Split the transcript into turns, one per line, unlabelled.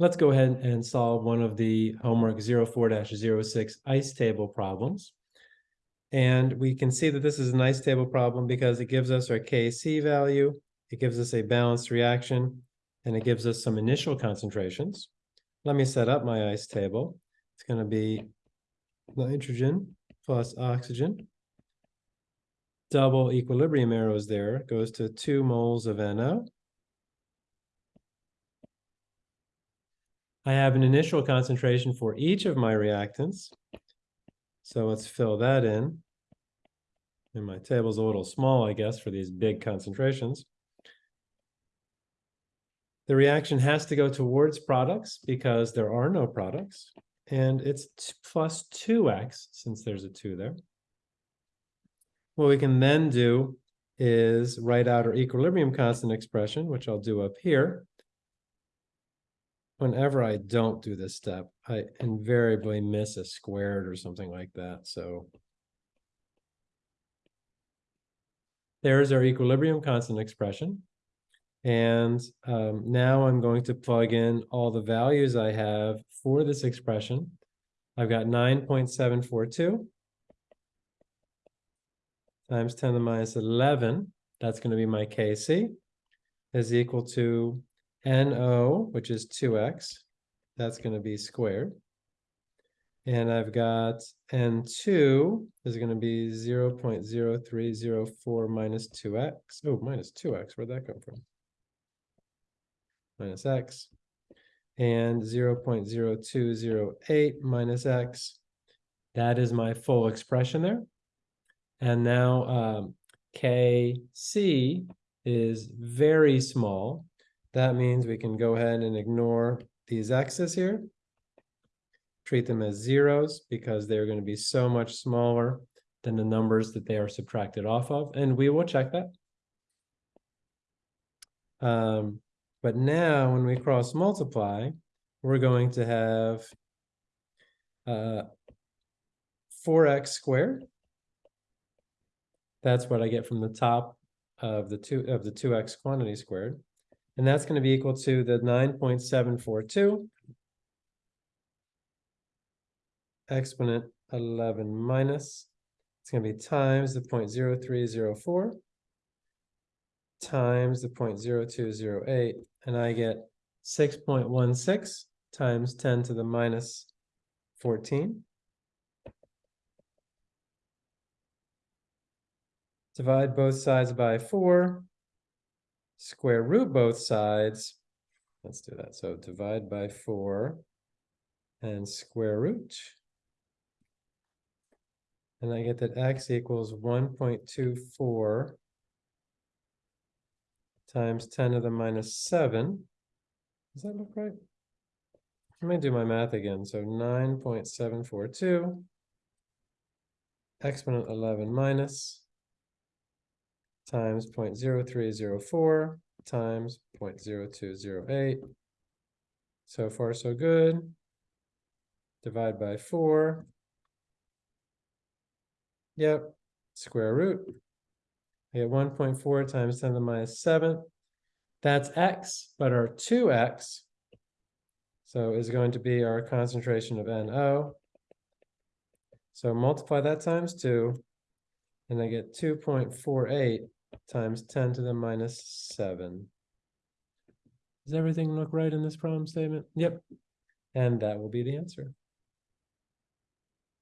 Let's go ahead and solve one of the homework 04-06 ice table problems. And we can see that this is an ice table problem because it gives us our Kc value, it gives us a balanced reaction, and it gives us some initial concentrations. Let me set up my ice table. It's going to be nitrogen plus oxygen. Double equilibrium arrows there goes to two moles of NO. I have an initial concentration for each of my reactants. So let's fill that in. And my table's a little small, I guess, for these big concentrations. The reaction has to go towards products because there are no products. And it's plus 2x, since there's a 2 there. What we can then do is write out our equilibrium constant expression, which I'll do up here whenever I don't do this step, I invariably miss a squared or something like that, so. There's our equilibrium constant expression. And um, now I'm going to plug in all the values I have for this expression. I've got 9.742 times 10 to the minus 11, that's going to be my Kc, is equal to NO, which is 2x, that's going to be squared. And I've got N2 is going to be 0 0.0304 minus 2x. Oh, minus 2x, where'd that come from? Minus x. And 0 0.0208 minus x. That is my full expression there. And now um, Kc is very small. That means we can go ahead and ignore these x's here. Treat them as zeros because they're going to be so much smaller than the numbers that they are subtracted off of. And we will check that. Um, but now when we cross multiply, we're going to have uh, 4x squared. That's what I get from the top of the two of the 2x quantity squared. And that's going to be equal to the 9.742 exponent 11 minus, it's going to be times the 0.0304 times the 0.0208, and I get 6.16 times 10 to the minus 14. Divide both sides by 4 square root both sides. Let's do that. So divide by 4 and square root. And I get that x equals 1.24 times 10 to the minus 7. Does that look right? Let me do my math again. So 9.742 exponent 11 minus times 0.0304 times 0.0208. So far, so good. Divide by 4. Yep, square root. I get 1.4 times 10 to the minus 7. That's x, but our 2x, so is going to be our concentration of NO. So multiply that times 2, and I get 2.48 times 10 to the minus 7. Does everything look right in this problem statement? Yep. And that will be the answer.